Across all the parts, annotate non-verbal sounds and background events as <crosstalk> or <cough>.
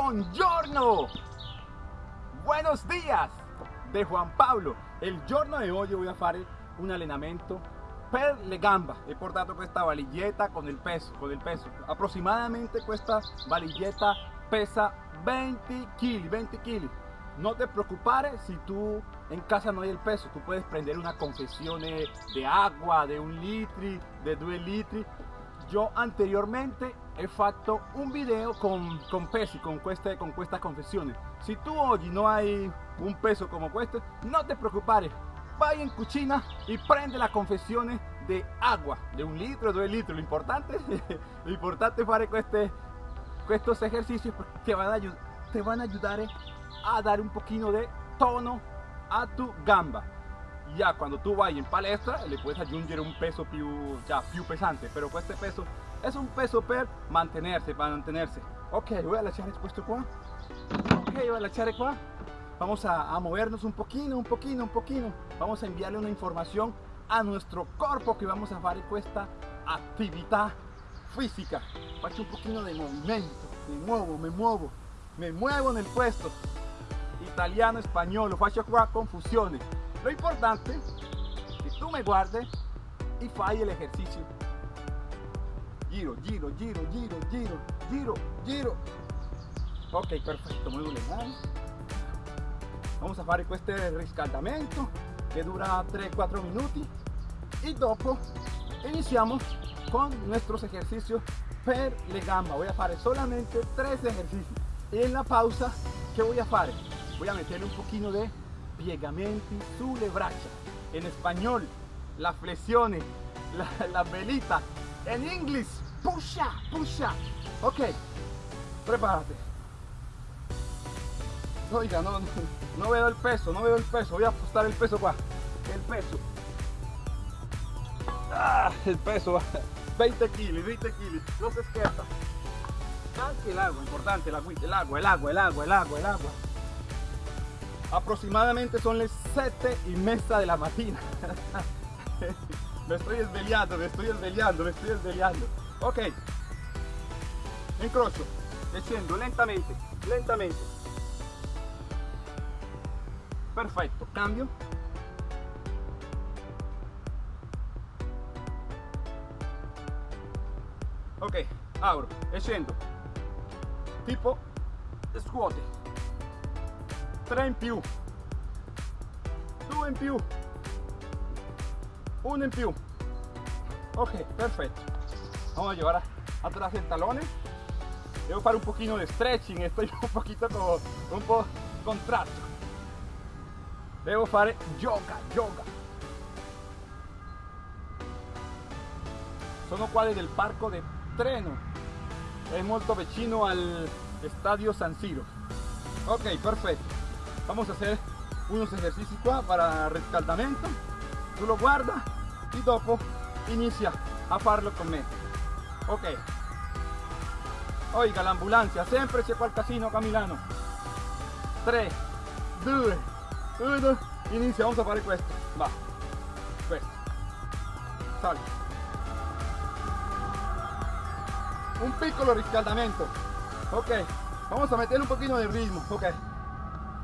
Buongiorno. Buenos días de Juan Pablo. Il giorno di oggi voy a fare un allenamento per le gamba. He portato questa valigetta con il peso, con il peso. Aproximadamente questa valigetta pesa 20 kg, 20 kg. No te preocupes si tú en casa no hay el peso, tú puedes prender una confesión de agua, de un litro, de dos litros. Yo anteriormente he fatto un video con, con pesi, con, queste, con questa confessione. Si tú hoy no hay un peso como este, no te preocupes. Vai en cucina y prende la confesión de agua, de un litro, dos litros. Lo importante, <laughs> lo importante es fare queste, estos ejercicios te van, a, te van a ayudar a dar un poquito de tono a tu gamba. Ya cuando tú vayas en palestra le puedes añadir un peso più, ya, più pesante, pero este peso es un peso per mantenerse, para mantenerse. Ok, voy a echar esto qua. Ok, voy a echar qua. Vamos a, movernos un poquito, un poquito, un poquito. Vamos a enviarle una información a nuestro cuerpo que vamos a hacer esta actividad física. Faccio un poquito de movimiento, me muevo, me muevo, me muevo en el puesto. Italiano, español, faccio qua confusiones. Lo importante que tú me guardes y fai el ejercicio. Giro, giro, giro, giro, giro, giro, giro. Ok, perfecto, muy bien. Vamos a hacer este riscaldamento que dura 3-4 minutos y dopo iniciamos con nuestros ejercicios per le gamba. Voy a hacer solamente tres ejercicios y en la pausa, ¿qué voy a hacer? Voy a meterle un poquito de piegamenti sulle braccia. En español, las flexiones, la, la velita. En inglés, pusha, pusha. Ok, prepárate. Oiga, no, no, veo el peso, no veo el peso. Voy a ajustar el peso acá. El peso. Ah, el peso. 20 kilos, 20 kilos. No se esquerda. Anche el agua, importante, el el agua, el agua, el agua, el agua, el agua. Aproximadamente son las 7 y media de la mañana. <laughs> me estoy desveliando, me estoy desveliando, me estoy desveliando. Ok. Encrocho. Descendo lentamente, lentamente. Perfecto. Cambio. Ok. Abro. E scendo. Tipo scuote. 3 in più. 2 in più. 1 in più. Ok, perfecto. Vamos a llevar atrás el talón. Debo hacer un poquito de stretching, estoy <laughs> un poquito como un po' contratto. Devo fare yoga, yoga. Sono qua del parco de treno. Es molto vicino al estadio San Siro. Ok, perfecto. Vamos a hacer unos ejercicios para rescaldamento. Tú lo guardas y dopo inicia a farlo con me. Ok. Oiga, la ambulancia, sempre c'è qualcasino Camilano. 3, 2, 1, inizia, vamos a fare questo. Va. Questo. Sali. Un piccolo riscaldamento. Ok. Vamos a meter un poquito de ritmo. Ok.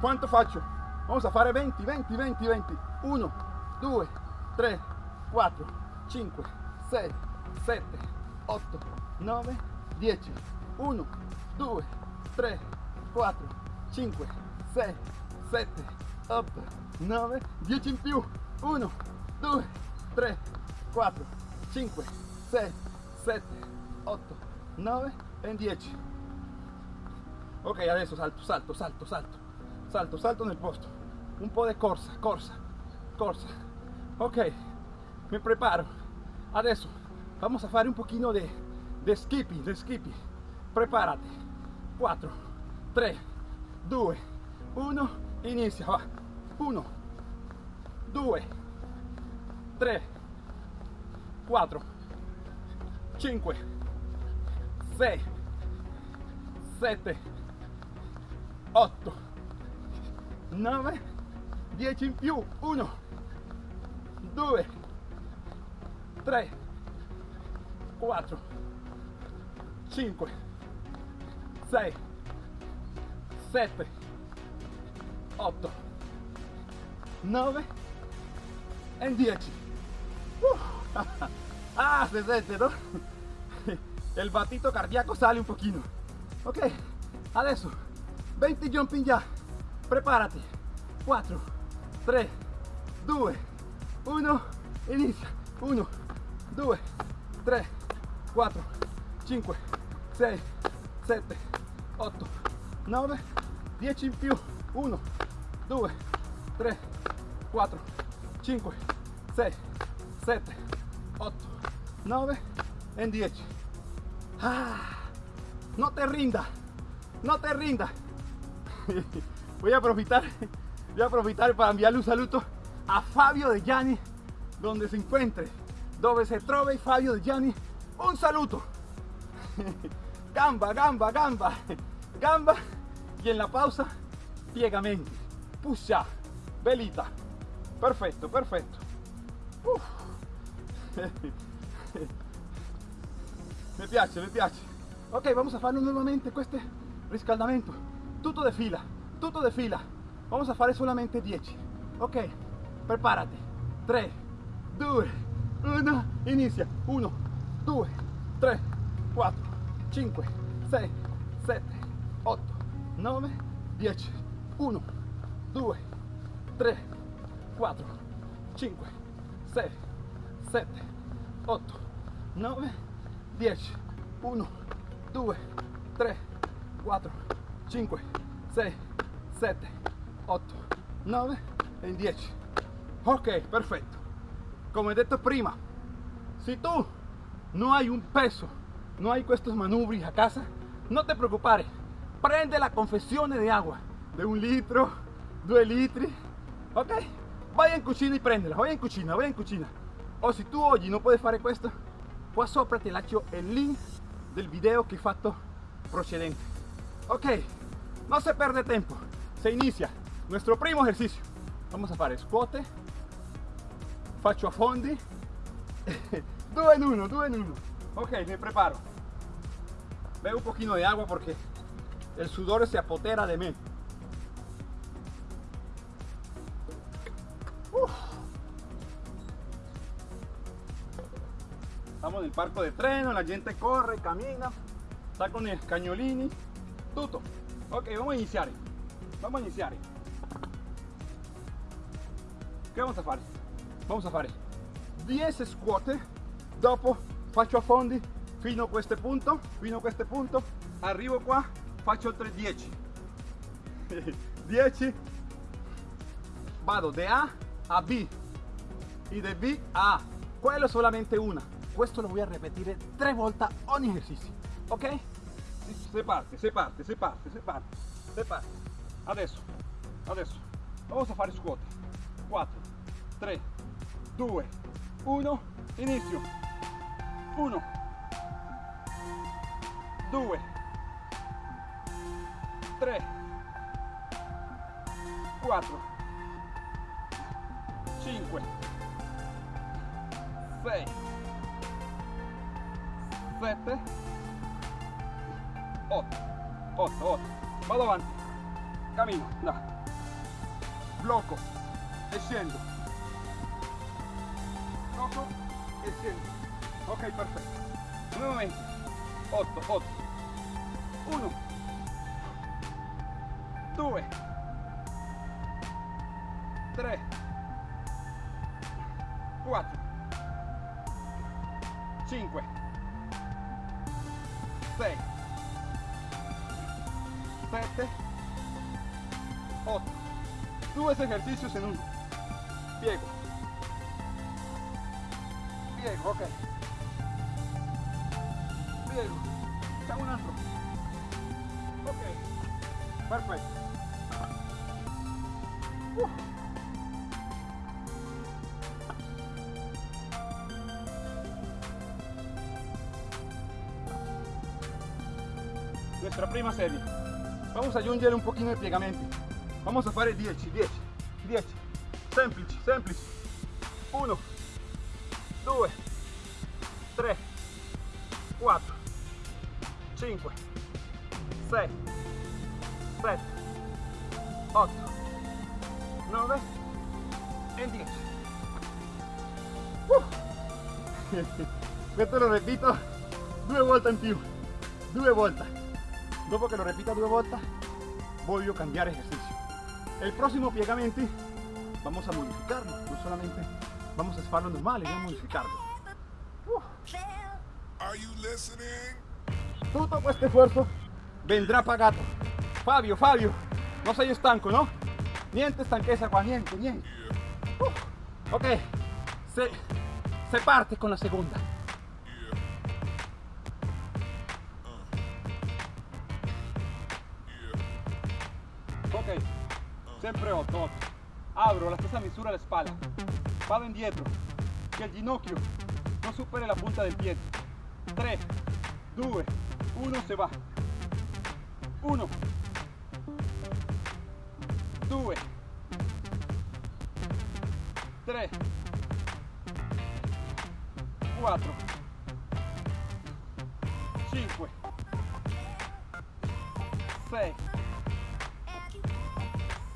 ¿Cuánto faccio? Vamos a fare 20, 20, 20, 20. 1, 2, 3, 4, 5, 6, 7, 8, 9, 10. 1, 2, 3, 4, 5, 6, 7, 8, 9, 10 in più. 1, 2, 3, 4, 5, 6, 7, 8, 9 e 10. Ok, adesso salto, salto, salto, salto, salto, salto nel posto. Un po' di corsa, corsa, corsa. Ok, mi preparo. Adesso vamos a fare un pochino de, skipping, de skipping. Prepárate. 4, 3, 2, 1, inicia, va. 1, 2, 3, 4, 5, 6, 7, 8, 9, 10 in più. 1, 2, 3, 4, 5, 6, 7, 8, 9 e 10. Uh, ah, se sente, no? <laughs> El batito cardíaco sale un pochino. Ok, adesso 20 jumping ya. Prepárate. 4, 3, 2, 1, inizia. 1, 2, 3, 4, 5, 6, 7, 8, 9, 10 in più. 1, 2, 3, 4, 5, 6, 7, 8, 9 e 10. Ah, no te rinda, no te rinda. <laughs> Voy a aprovechar, voy a aprovechar para enviarle un saludo a Fabio de Gianni, donde se encuentre, donde se trove Fabio de Gianni. Un saludo. Gamba, gamba, gamba, gamba. Y en la pausa, piegamenti, puxa, velita. Perfecto, perfecto. Uf. Mi piace, mi piace. Ok, vamos a farlo nuevamente questo riscaldamento. Tutto de fila, tutto de fila. Vamos a fare solamente 10. Ok, prepárate. 3, 2, 1, inizia. 1, 2, 3, 4, 5, 6, 7, 8, 9, 10. 1, 2, 3, 4, 5, 6, 7, 8, 9, 10. 1, 2, 3, 4, 5, 6, 7, 8, 9 e 10. Ok, perfetto. Come detto prima, si tu no hay un peso, no hay estos manubri a casa, no te preocupare. Prende la confesione de agua de un litro, due litri, ok? Vai in cucina e prendela, vai in cucina, vai in cucina. O se tu oggi non puoi fare questo, qua sopra ti lascio link del video che ho fatto precedente. Ok, no se perde tiempo, se inicia nuestro primo ejercicio. Vamos a fare scuote, faccio a fondi, <laughs> <laughs> due in uno, due in uno. Ok, me preparo. Bebo un poquito de agua porque el sudor se apotera de mí. Estamos nel parco de treno, la gente corre, camina, sta con i cagnolini, tutto. Ok, vamos a iniziare. Vamos a iniziare. Che vamos a fare? Vamos a fare 10 scuote, dopo faccio a fondi fino a questo punto, fino a questo punto, arrivo qua, faccio altre 10. 10, vado de A a B y de B a A. Quello solamente una. Questo lo voy a repetir tres volte ogni ejercicio. Ok? Se parte, se parte, se parte, se parte, se parte. Adesso, adesso. Vamos a fare scuote. 4, 3, 2, 1, inizio. 1, 2, 3, 4, 5, 6, 7, 8, 8, 8. Vado avanti. Cammino, da. Blocco e scendo. Blocco. Ok, perfetto. Nuovamente. 8, 8. 1, 2, 3, 4, 5, 6, 7, 8. Dos ejercicios en uno. Piego. Piego, ok. Piego. Facciamo un altro. Ok. Perfetto. Uh. Nuestra prima serie. Vamos a aggiungere un pochino di piegamenti. Vamos a fare 10, 10, 10. Semplici, semplici. 1, 2, 4, 5, 6, 7, 8, 9, en 10. Questo <laughs> lo repito due volte in più, due volte. Dopo che lo repita due volte, voglio cambiare ejercicio. El próximo piegamenti vamos a modificarlo, no solamente vamos a hacerlo normal, vamos a modificarlo. Are you listening? Tutto questo sforzo vendrà pagato. Fabio, Fabio, non sei stanco, no? Niente stanchezza qua, niente, niente. Uh, ok, se, se parte con la. Yeah. Ok, sempre 8, 8. Abro la stessa misura alle spalle. Vado indietro, che il ginocchio non superi la punta del piede. 3, 2, 1, se va. 1, 2, 3, 4, 5, 6,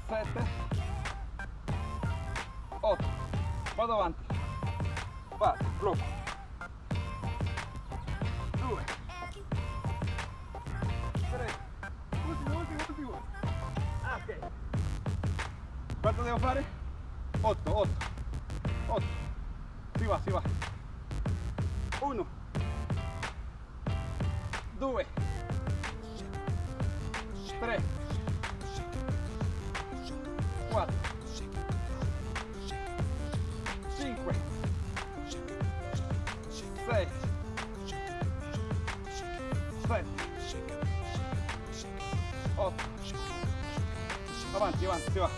7, 8. Vado avanti. Vado, blocco. 2. Ah, ¿Cuánto debo fare? 8, 8. 8. Si va, si va. 1. 2. 3. 4. Avanti, si va.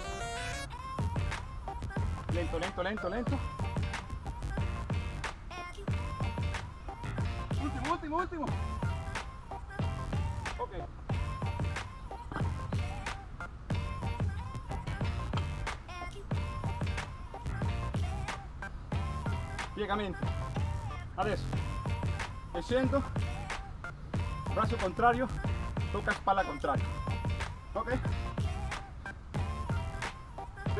Lento, lento, lento, lento. Ultimo, ultimo, ultimo. Ok. Piegamento. Adesso. E scendo. Braccio contrario. Tocca spalla contraria. Ok?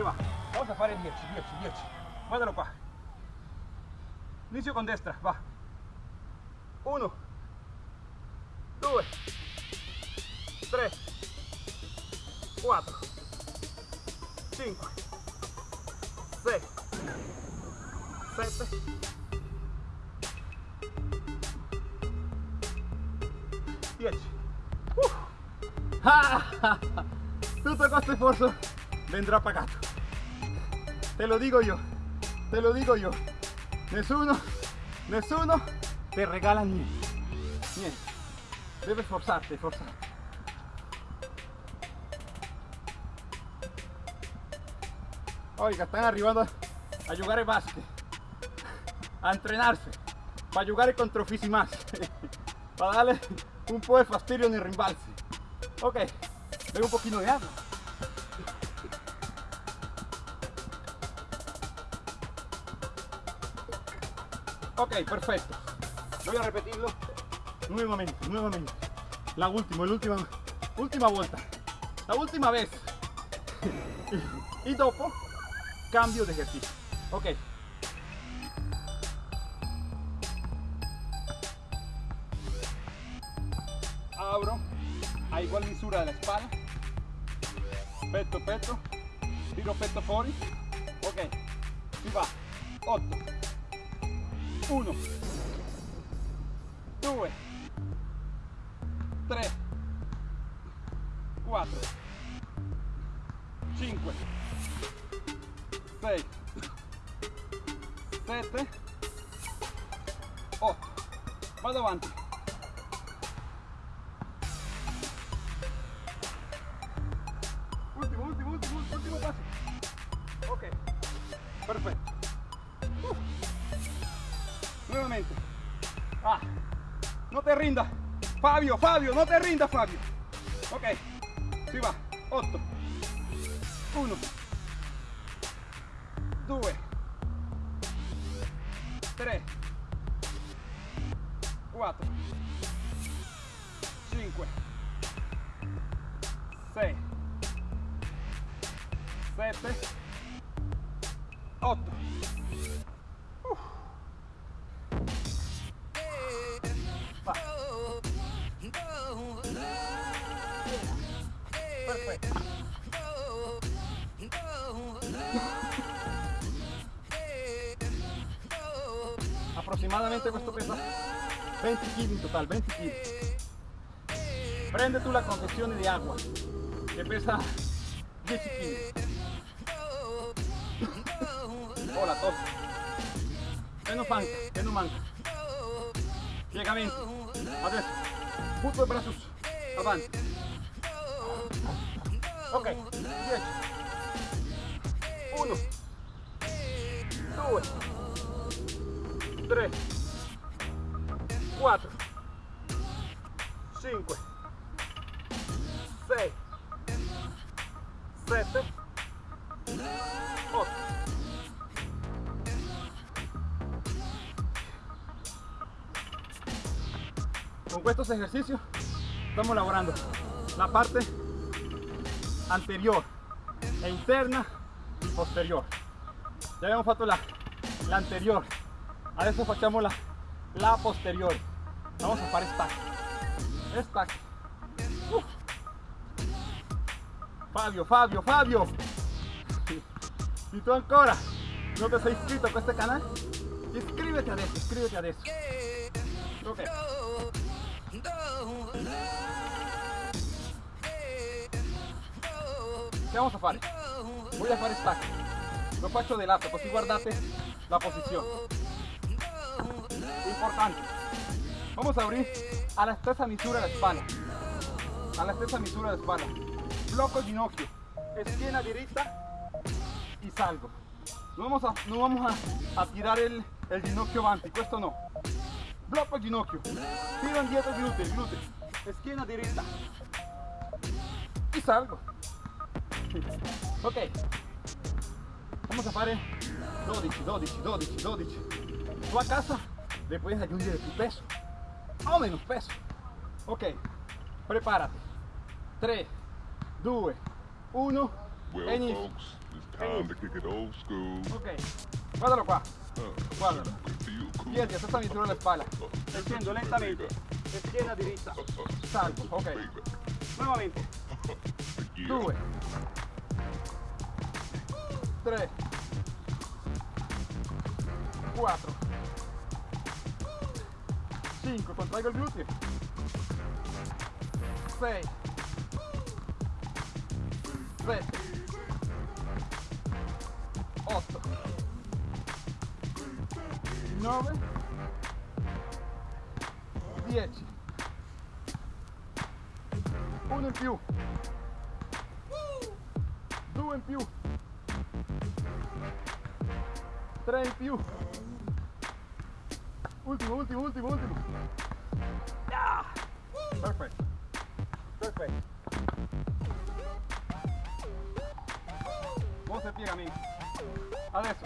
Va. Vamos a fare 10, 10, 10. Guardalo qua. Inizio con destra, va. 1, 2, 3, 4, 5, 6, 7, 10. Uh. Ah, Tutto questo sforzo vendrà pagato. Te lo digo yo, te lo digo yo. Nessuno, nessuno te regala niente. Niente. Debes forzarte, forzarte. Oiga, están arribando a jugar básquet, a entrenarse, para jugar contra más, <laughs> para darle un poco de fastidio en el rimbalse. Ok, veo un poquito de agua. Ok, perfecto. Voy a repetirlo nuevamente, nuevamente. La última, la última, última vuelta. La última vez. <laughs> y, dopo, cambio de ejercicio. Ok. Abro a igual misura de la espalda. Petto, petto. Tiro petto fuori. Perfetto Uh. nuevamente. Ah. No te rinda Fabio Fabio no te rinda Fabio. Ok. Si va. 8 1 2 20 kg in total, 20 kg. Prende tu la confezione di acqua che pesa 10 kg. Oh la tos. Che non manca, che non manca. Piegamento. Adesso. Butto il braccio su. Avanti. Ok, 10. 1. 2. 3. 4. 5. 6. 7. 8. Con estos ejercicios estamos lavorando la parte anterior e interna y posterior. Ya abbiamo fatto la, la anterior, adesso facciamo la, la posterior. Vamos a fare Uh. Fabio, Fabio, Fabio. Si tu ancora non ti sei iscritto a questo canale, iscriviti adesso, iscriviti adesso. Ok. Che vamos a fare? Voy a fare stack. Lo faccio di lato, così guardate la posizione. Importante. Vamos a abrir a la stessa misura la spalla. A la stessa misura la spalla. Blocco il ginocchio. Schiena dritta y salgo. No vamos a, no vamos a, a tirar el, el ginocchio avanti, questo no. Blocco ginocchio. Tiro indietro il gluteo. Schiena dritta. Y salgo. <laughs> Ok. Vamos a fare 12, 12, 12, 12. Tu a casa le puedes aggiungere più peso o meno peso. Ok, preparati. 3, 2, 1 Well, inizio. folks, it's time to kick it old school. Ok, guardalo qua. Uh, feel cool. Piedi a stessa misura delle spalle. Uh, Scendo lentamente. Uh, uh, Salgo. Ok. Yeah. 2 3 4 5 contraigo il gluteo 6 7 8 9 10 uno in più. Due in più. Tre in più ultimo ultimo ultimo ultimo Ah! perfetto perfetto buon piegamento adesso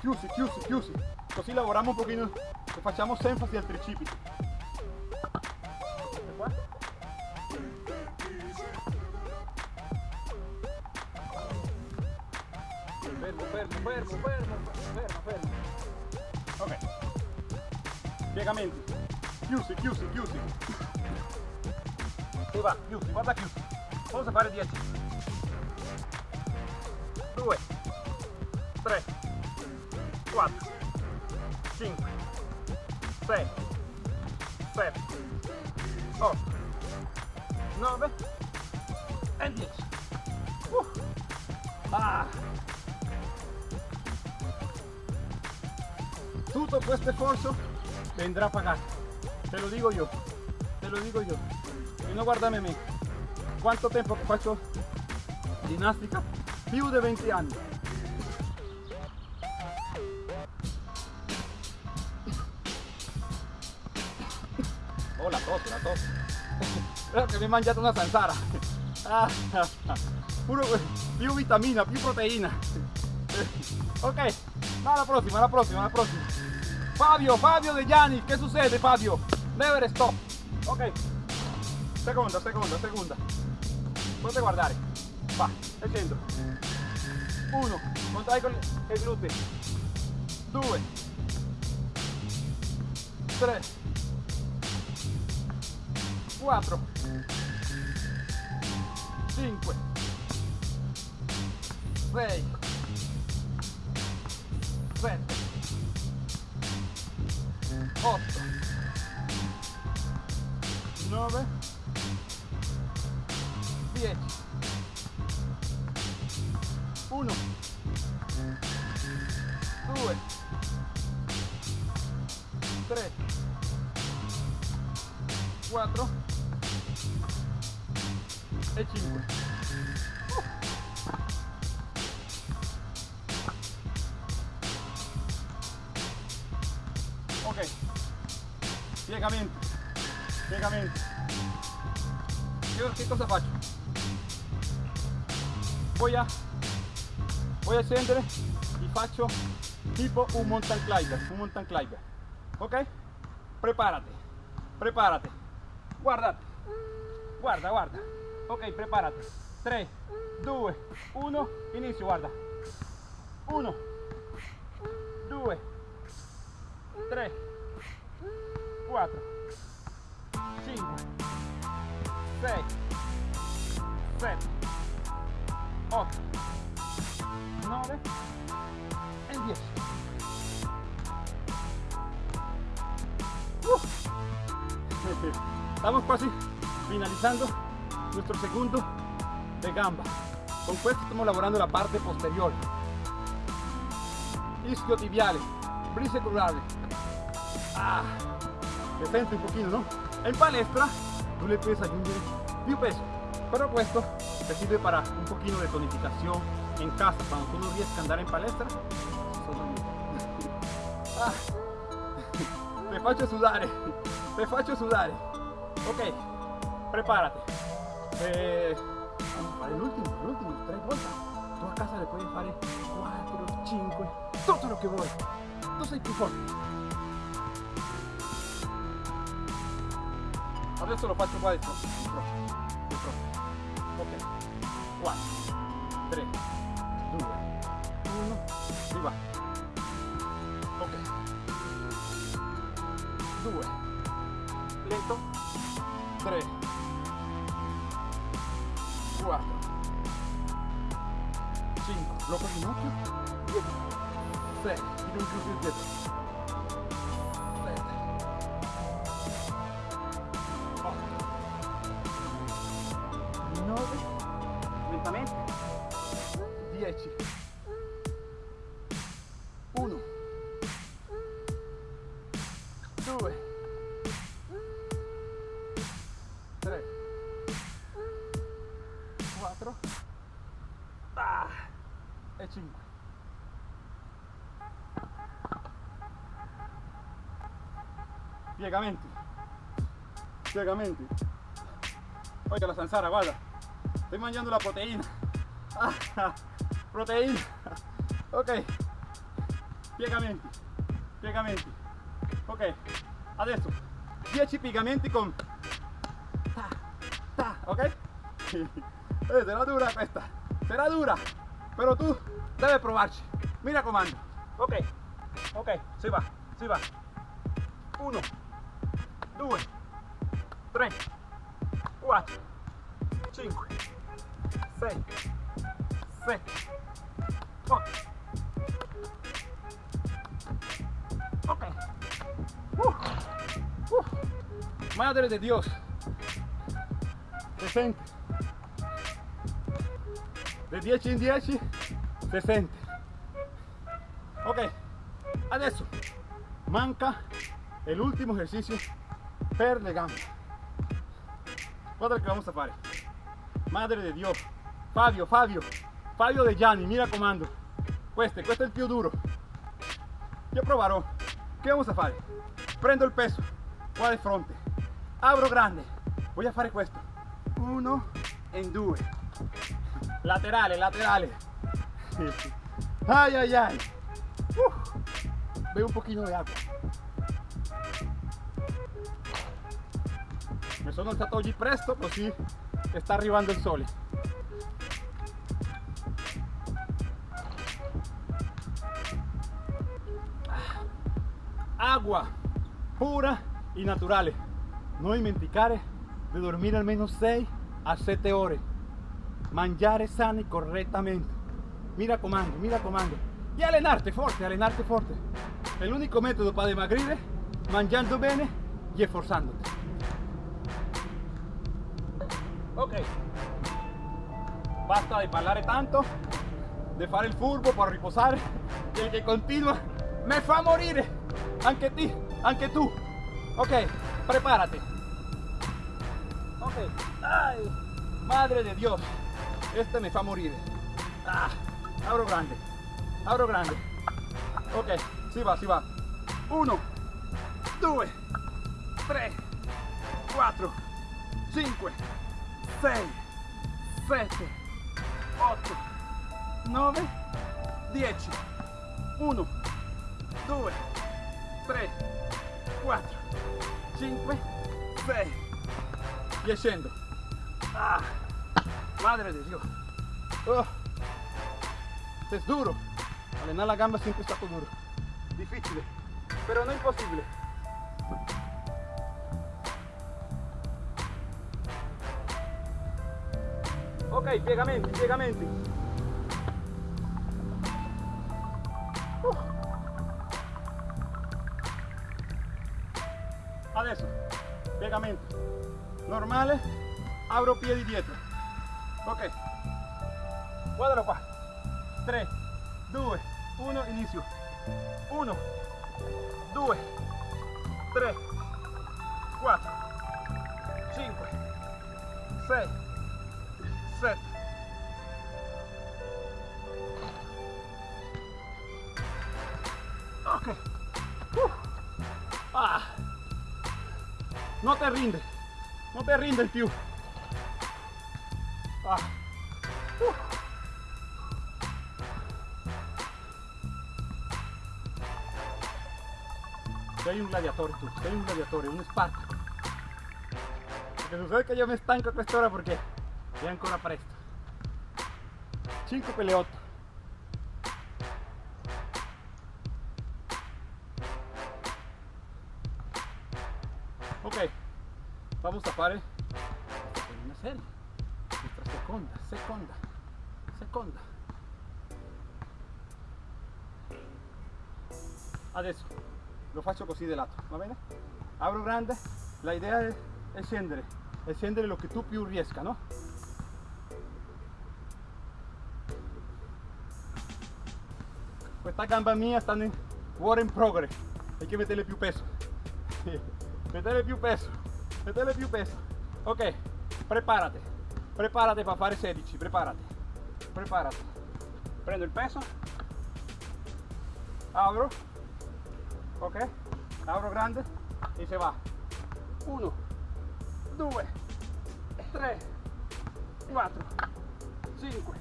chiusi chiusi chiusi così lavoriamo un pochino e facciamo enfasi al tricipite Queste qua. Fermo, fermo, fermo, fermo, fermo, fermo. Ok. Piegamenti. Chiusi, chiusi, chiusi. E va, chiusi, guarda chiusi. Vamos a fare 10. 2, 3, 4, 5, 6, 7, 8, 9 e 10. Uh. Ah. Tutto questo esfuerzo vendrá pagato. Te lo digo yo. Te lo digo yo. Y no guardame a mí. ¿Cuánto tiempo que faccio ginnastica? Più di 20 anni. Oh la tos, la tos. Creo che mi hai mangiato una zanzara. <laughs> Ah, puro più vitamina, più proteína. Ok, no, alla prossima, alla prossima, alla prossima. Fabio, Fabio De Gianni, che succede Fabio? Never stop. Ok, seconda, seconda, seconda. Potete guardare. Va, al centro. Uno, contrai con il gluteo. Due. Tre. Quattro. Cinque. Sei. Sette. Otto. Nove. Dieci. Uno. Due. Tre. Quattro. E cinque. Ok. Piegamento. Piegamento. Io che cosa faccio? Voy a voy a scendere e faccio tipo un mountain climber, un mountain climber. Ok? Prepárate, prepárate. Guardate, guarda, guarda. Ok, prepárate. 3, 2, 1, inizio, guarda. 1, 2, 3, 4, 5, 6, 7, 8, 9 e 10. Uh. <laughs> Estamos casi finalizando nuestro segundo de gamba. Con questo estamos lavorando la parte posterior. Isquiotibiale, brisecurale. Ah, un pochino, ¿no? En palestra tú le puedes aggiungere più peso, pero questo te sirve para un poquito de tonificación en casa, cuando tú no riesci a andare in palestra. io. <laughs> Ah, te faccio sudare, te faccio sudare. Ok, prepárate. Eh, vamos a fare l'ultimo, l'ultimo, tre volte. Tu a casa le puoi fare 4, 5, tutto lo che vuoi. Tu sei più forte. Adesso lo faccio qua dentro. Dentro. Dentro. Ok. 4, 3, 2, 1, e va. Ok. 2. Lento. 3. 4. 5. Blocco ginocchio. 6. Tiro in più più dietro. Lentamente. 10. 1. 2. 3. 4. Ah, e 5. Piegamenti. La zanzara, guarda. Estoy mangiando la proteína. <laughs> Proteína. Ok. Piegamenti. Piegamenti. Ok. Adesso 10 piegamenti con ta, ta, ok? <laughs> Será dura questa. Será dura. Pero tú debes probarci. Mira comando. Ok. Ok, si va, si va. 1, 2, 6, 7, 8. Ok. Uh, uh. Madre de Dios. Se sente. De 10 in 10 se sente. Ok. Adesso manca el último ejercicio per le gambe. Guarda che vamos a fare. Madre de Dio. Fabio, Fabio. Fabio De Gianni, mira comando. Questo è il più duro. Io proverò. Che vamos a fare? Prendo il peso qua di fronte. Abro grande. Voy a fare questo. Uno e due. Laterale, laterale. Ay, ay, ay. Uh. Veo un pochino di acqua. Mi sono alzato oggi presto così sta arrivando il sole. Acqua pura e naturale. Non dimenticare di dormire almeno 6 a 7 ore. Mangiare sano e correttamente. Mi raccomando, mi raccomando. E allenarti forte, allenarti forte. È l'unico metodo per dimagrire, mangiando bene e sforzandoti. Ok. Basta di parlare tanto, di fare il furbo per riposare e il che continua me fa morire. Anche, ti, anche tú. Ok, prepárate. Ok. Ay, madre de Dios. Este me va a morir. Ah, abro grande. Abro grande. Ok, si va, si va. Uno, dos, tres, cuatro, cinco, seis, siete, ocho, nueve, diez. Uno, dos, 3, 4, 5, 6 y ascendo. Ah, madre de Dios. Oh, es duro. Alenar la gamba siempre está duro. Difícil, pero no imposible. Ok, piegamente, piegamente. Piegamento. Normale, apro piedi dietro. Ok. Guardalo qua. 3, 2, 1, inizio. 1, 2, 3, 4, 5, 6, Rinde. No te rinde più. Ah. Uh. Sei un gladiatore tu, sei un gladiatore, un Spartaco. Perché succede che io mi stanco a quest'ora perché è ancora presto. 5 per vamos a fare una serie. Nuestra seconda, seconda, seconda. Adesso lo faccio così di lato, va bene? Apro grande, la idea è, scendere, è lo che tu più riesca, no? Questa gamba mia sta in work in progress, hay que meterle più peso. <laughs> Metele più peso, metele più peso. Ok, prepárate, prepárate para fare 16, prepárate, prepárate. Prendo il peso, apro, ok, apro grande e se va. 1, 2, 3, 4, 5,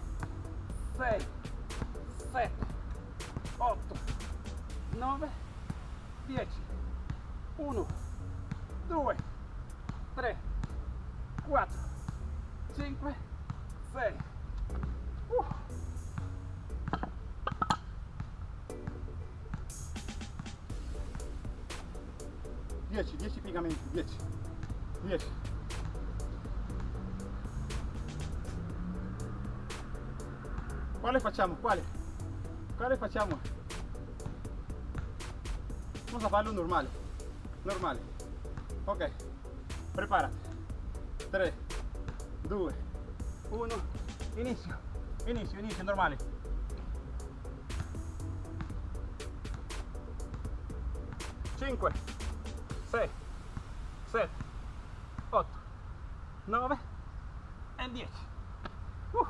6, 7, 8, 9, 10. 1, 2, 3, 4, 5, 6. Uh. Dieci, dieci piegamenti, dieci, dieci. Quale facciamo? Quale? Quale facciamo? Vamos a farlo normale, normale. Ok, prepárate. 3, 2, 1, inizio, inizio, inizio, normale. Cinque, sei, sette, otto, nove e dieci. Uh.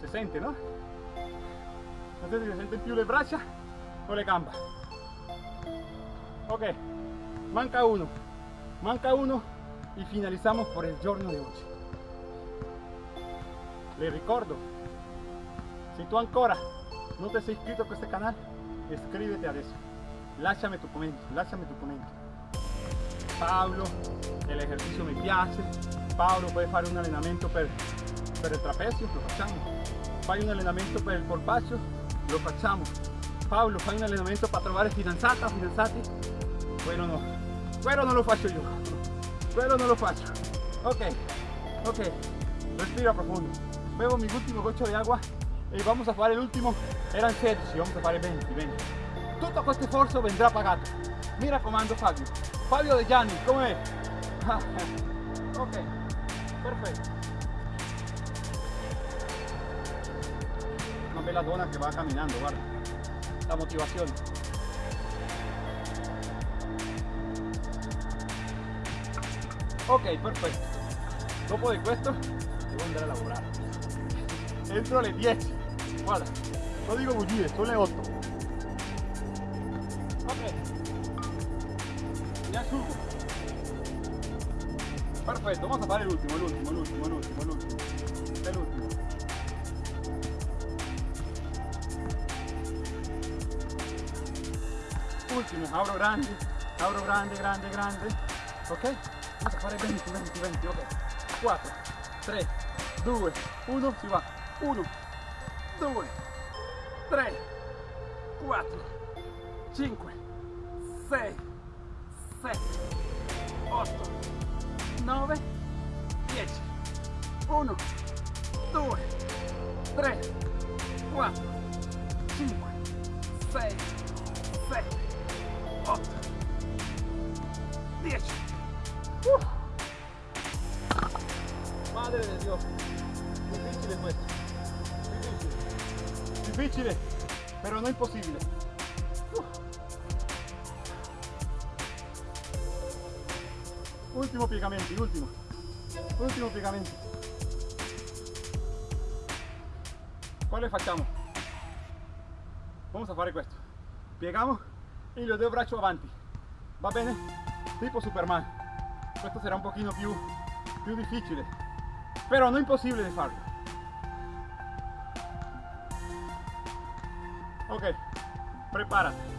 Si sente, no? Non so se si sente più le braccia o le gambe. Ok, manca uno, manca uno y finalizamos por el giorno de hoy. Le ricordo, si tu ancora non ti sei iscritto a questo canale, iscriviti adesso. Lasciami tu commento, lasciami tu commento. Paolo, el ejercicio mi piace. Paolo puoi fare un allenamento per, per il trapezio, lo facciamo. Fai un allenamento per il polpaccio, lo facciamo. Paolo, fai un allenamento per trovare fidanzata, fidanzati? Quello no, quello non lo faccio io, quello non lo faccio. Ok, ok, respira profundo, bebo mi último goccio di agua e vamos a fare l'ultimo, eran 16, vamos a fare 20, 20. Tutto questo sforzo vendrà pagato. Mi raccomando Fabio, Fabio De Gianni, com'è? Ah, <laughs> ok, perfetto. Una bella donna che va camminando, guarda, la motivazione. Ok, perfetto. Dopo di questo devo andare a lavorare. Entro alle 10. Guarda, no dico bugie, sono le 8. Ok. Mi asciugo. Perfetto, vamos a fare l'ultimo, l'ultimo, l'ultimo, l'ultimo, l'ultimo. È l'ultimo. Ultimo, apro grande, apro grande, grande, grande. Ok? Fare 20, 20, 20, ok. 4, 3, 2, 1, si va. 1, 2, 3, 4, 5, 6, 7, 8, 9, 10. 1, 2, 3, 4, 5, 6, no imposible. Uf. Ultimo piegamenti, ultimo. Ultimo piegamenti. Quale facciamo? Vamos a fare questo. Piegamo e lo due braccio avanti. Va bene? Tipo Superman. Questo sarà un pochino più, più difficile. Però non impossibile di farlo. Preparati.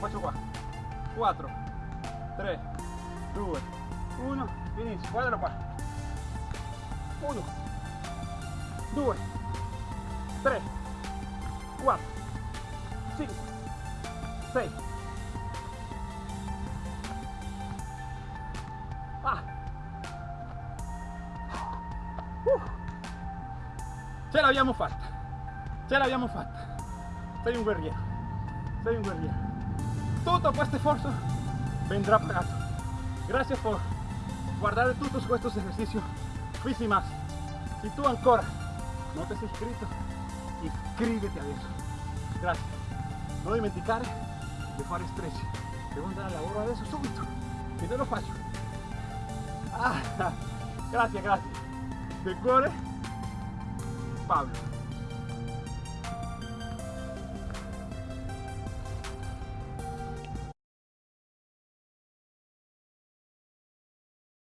Faccio qua. 4, 3, 2, 1, inizio. Guardalo qua. 1, 2, 3, 4, 5, 6. L'abbiamo fatta. Ce l'abbiamo fatta. Sei un guerriero. Sei un guerriero. Tutto questo sforzo vendrá pagato. Gracias por guardar todos estos ejercicios. Fisi más. Si tú ancora no te has inscrito, iscriviti adesso. Grazie. Non dimenticare di fare stretch. Devo andare al lavoro adesso subito. E te lo faccio. Ah, grazie, grazie. Del cuore, Pablo.